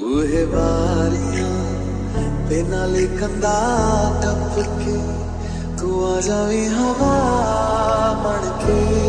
ਬੂਹੇ ਬਾਰੀਆਂ ਤੇ ਨਾਲੇ ਕੰਦਾ ਟੱਪ ਕੇ ਤੂੰ ਆ ਜਾਵੀਂ ਹਵਾ ਬਣ ਕੇ